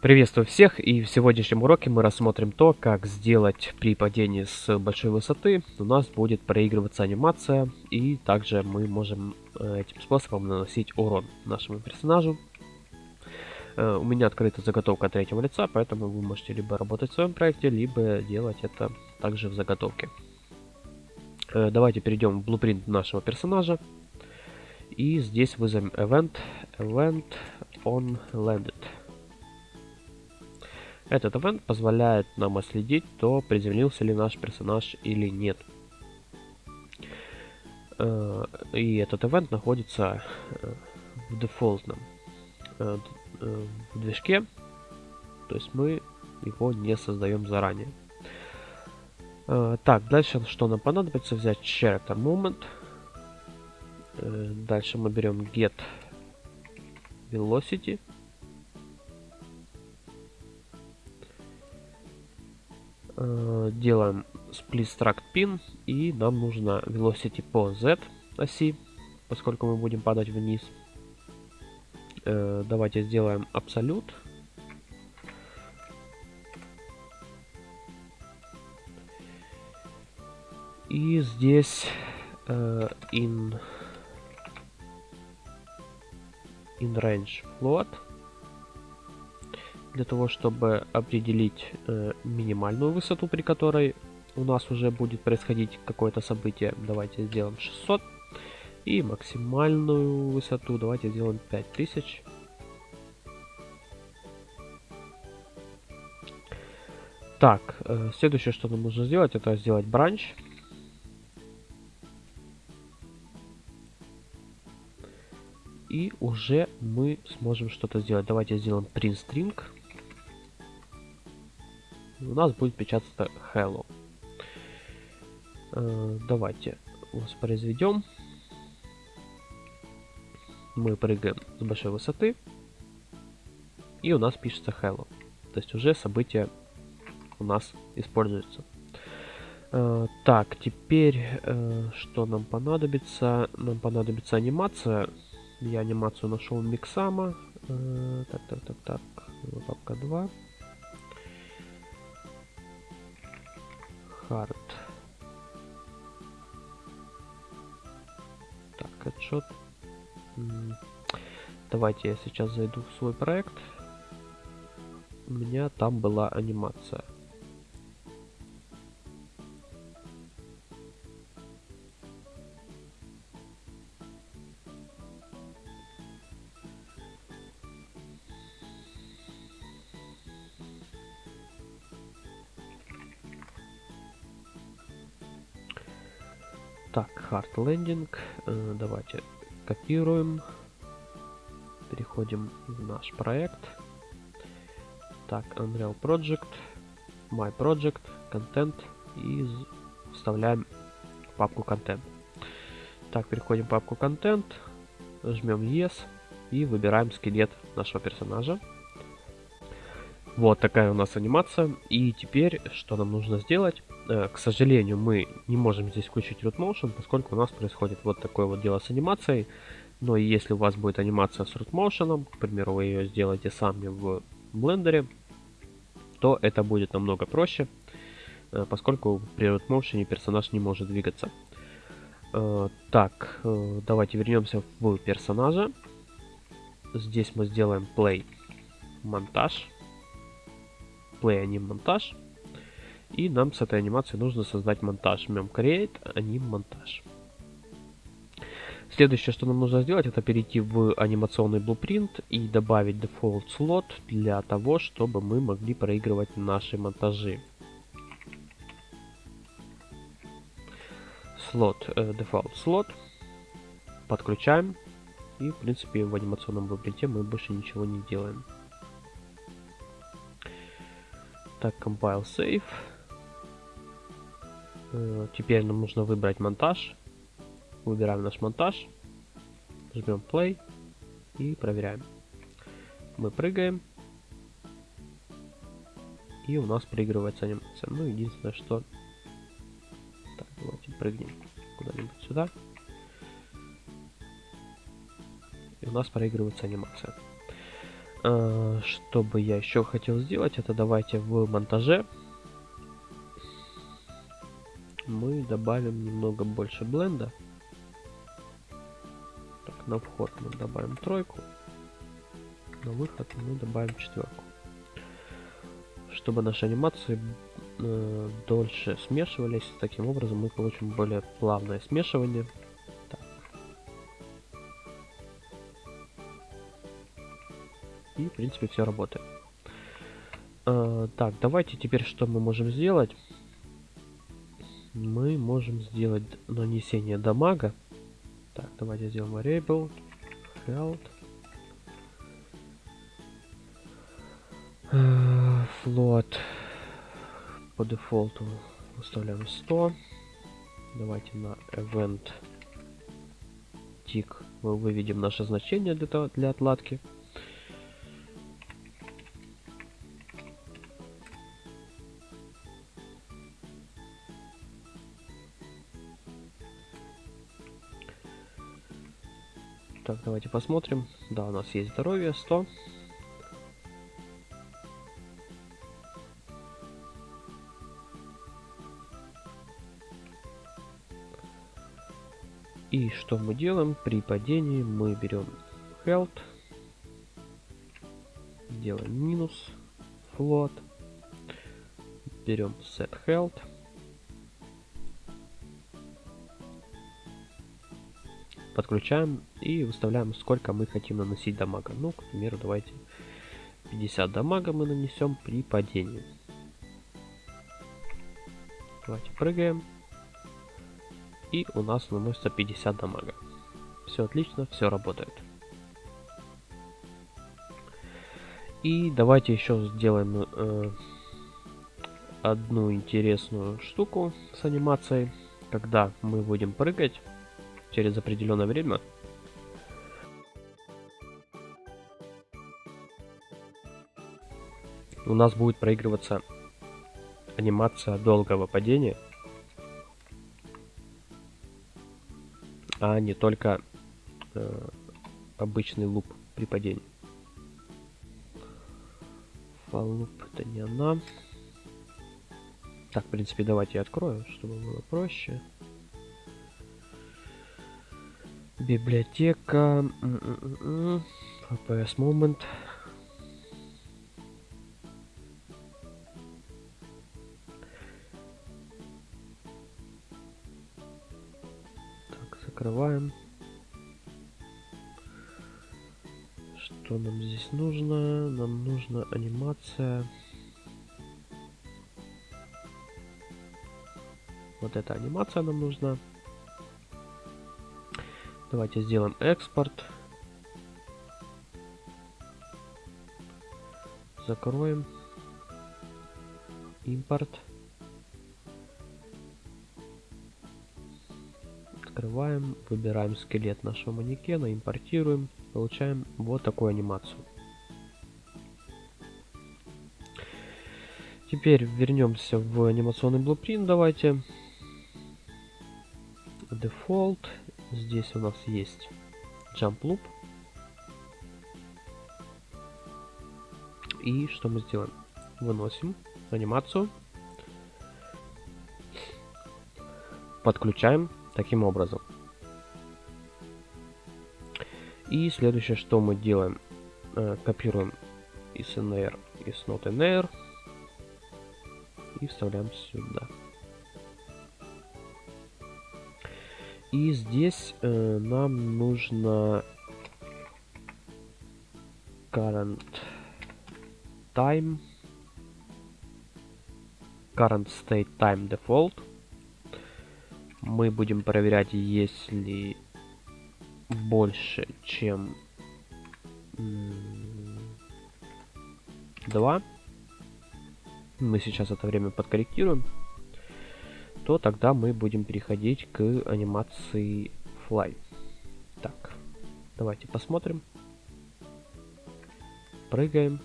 Приветствую всех и в сегодняшнем уроке мы рассмотрим то, как сделать при падении с большой высоты у нас будет проигрываться анимация и также мы можем э, этим способом наносить урон нашему персонажу. Э, у меня открыта заготовка третьего лица, поэтому вы можете либо работать в своем проекте, либо делать это также в заготовке. Э, давайте перейдем в blueprint нашего персонажа и здесь вызовем event, event on landed. Этот event позволяет нам отследить, то приземлился ли наш персонаж или нет. Э, и этот event находится э, в дефолтном э, в движке, то есть мы его не создаем заранее. Так, дальше что нам понадобится? Взять character moment. Дальше мы берем get velocity. Делаем split struct pin и нам нужно velocity по z оси, поскольку мы будем падать вниз. Э, давайте сделаем абсолют. И здесь э, in in range float для того, чтобы определить э, минимальную высоту, при которой у нас уже будет происходить какое-то событие. Давайте сделаем 600. И максимальную высоту давайте сделаем 5000. Так, э, следующее, что нам нужно сделать, это сделать бранч. И уже мы сможем что-то сделать. Давайте сделаем print string у нас будет печататься hello. Э, давайте воспроизведем. Мы прыгаем с большой высоты. И у нас пишется hello. То есть уже событие у нас используется. Э, так, теперь э, что нам понадобится? Нам понадобится анимация. Я анимацию нашел Миксама. Так, так, так, так. Папка 2. Так, отчет. Давайте я сейчас зайду в свой проект. У меня там была анимация. Hard landing. Э, давайте копируем. Переходим в наш проект. Так, Unreal Project, My Project, Content и вставляем папку Content. Так, переходим в папку Content, жмем Yes и выбираем скелет нашего персонажа. Вот такая у нас анимация. И теперь, что нам нужно сделать? Э, к сожалению, мы не можем здесь включить root motion, поскольку у нас происходит вот такое вот дело с анимацией. Но если у вас будет анимация с root motion, к примеру, вы ее сделаете сами в блендере, то это будет намного проще, э, поскольку при root motion персонаж не может двигаться. Э, так, давайте вернемся в персонажа. Здесь мы сделаем play монтаж. Play аним монтаж. И нам с этой анимацией нужно создать монтаж. Жмем Create, аним монтаж. Следующее, что нам нужно сделать, это перейти в анимационный blueprint и добавить default slot для того, чтобы мы могли проигрывать наши монтажи. Слот, э, default slot. Подключаем. И, в принципе, в анимационном blueprint мы больше ничего не делаем. Так, compile save. Э, теперь нам нужно выбрать монтаж. Выбираем наш монтаж. Жмем play и проверяем. Мы прыгаем. И у нас проигрывается анимация. Ну, единственное, что... Так, давайте прыгнем куда-нибудь сюда. И у нас проигрывается анимация. Э, что бы я еще хотел сделать, это давайте в монтаже мы добавим немного больше бленда. Так, на вход мы добавим тройку, на выход мы добавим четверку. Чтобы наши анимации э, дольше смешивались, таким образом мы получим более плавное смешивание. Так. И, в принципе, все работает. Э, так, давайте теперь что мы можем сделать мы можем сделать нанесение дамага. Так, давайте сделаем variable health. Э, float по дефолту выставляем 100. Давайте на event tick мы выведем наше значение для, для отладки. Так, давайте посмотрим. Да, у нас есть здоровье 100. И что мы делаем? При падении мы берем health, делаем минус, float, берем set health, подключаем и выставляем, сколько мы хотим наносить дамага. Ну, к примеру, давайте 50 дамага мы нанесем при падении. Давайте прыгаем. И у нас наносится 50 дамага. Все отлично, все работает. И давайте еще сделаем э, одну интересную штуку с анимацией. Когда мы будем прыгать, через определенное время. У нас будет проигрываться анимация долгого падения, а не только э, обычный луп при падении. Фалуп это не она. Так, в принципе, давайте я открою, чтобы было проще. Библиотека. FPS Moment. Так, закрываем. Что нам здесь нужно? Нам нужна анимация. Вот эта анимация нам нужна. Давайте сделаем экспорт. Закроем. Импорт. Открываем, выбираем скелет нашего манекена, импортируем, получаем вот такую анимацию. Теперь вернемся в анимационный blueprint, давайте. Default Здесь у нас есть jump loop. И что мы сделаем? Выносим анимацию. Подключаем таким образом. И следующее, что мы делаем, э, копируем из NR, из not NR и вставляем сюда. И здесь э, нам нужно current time current state time default. Мы будем проверять если больше чем 2 мы сейчас это время подкорректируем то тогда мы будем переходить к анимации Fly. Так, давайте посмотрим. Прыгаем.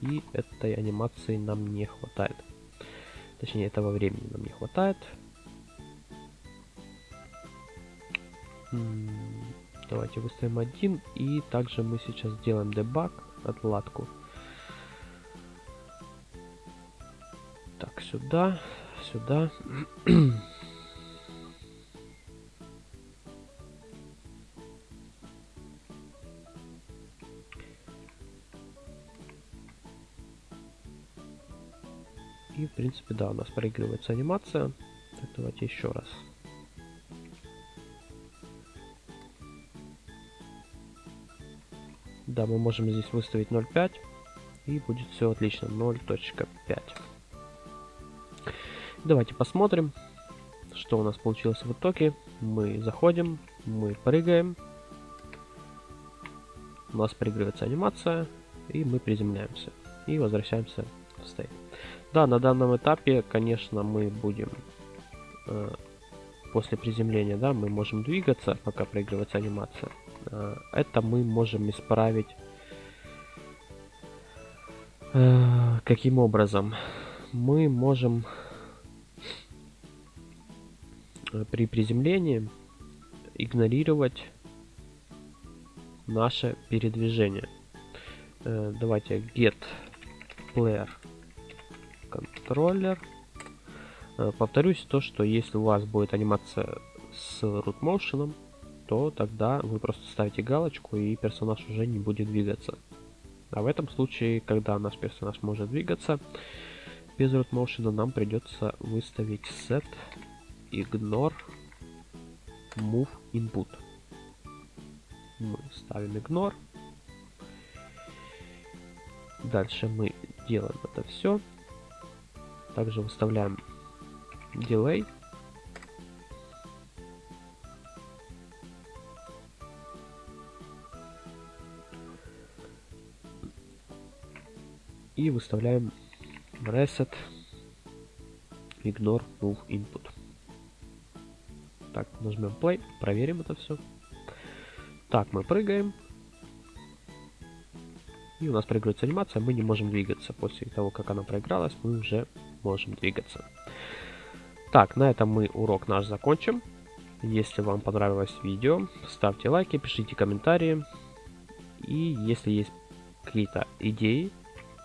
И этой анимации нам не хватает. Точнее, этого времени нам не хватает. Давайте выставим один. И также мы сейчас сделаем дебаг, отладку. Так, сюда, сюда. И, в принципе, да, у нас проигрывается анимация. Так, давайте еще раз. Да, мы можем здесь выставить 0.5. И будет все отлично. 0.5. Давайте посмотрим, что у нас получилось в итоге. Мы заходим, мы прыгаем. У нас проигрывается анимация. И мы приземляемся. И возвращаемся в стейт. Да, на данном этапе, конечно, мы будем э, после приземления, да, мы можем двигаться, пока проигрывается анимация. Э, это мы можем исправить э, каким образом? Мы можем при приземлении игнорировать наше передвижение. Э, давайте get player контроллер. Э, повторюсь то, что если у вас будет анимация с root motion, то тогда вы просто ставите галочку и персонаж уже не будет двигаться. А в этом случае, когда наш персонаж может двигаться, без root motion нам придется выставить set ignore move input. Мы ставим ignore. Дальше мы делаем это все. Также выставляем delay. И выставляем reset ignore move input. Так, нажмем play, проверим это все. Так, мы прыгаем. И у нас проигрывается анимация, мы не можем двигаться. После того, как она проигралась, мы уже можем двигаться. Так, на этом мы урок наш закончим. Если вам понравилось видео, ставьте лайки, пишите комментарии. И если есть какие-то идеи,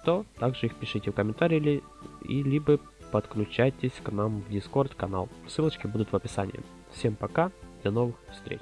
то также их пишите в комментарии и либо подключайтесь к нам в Discord канал. Ссылочки будут в описании. Всем пока, до новых встреч.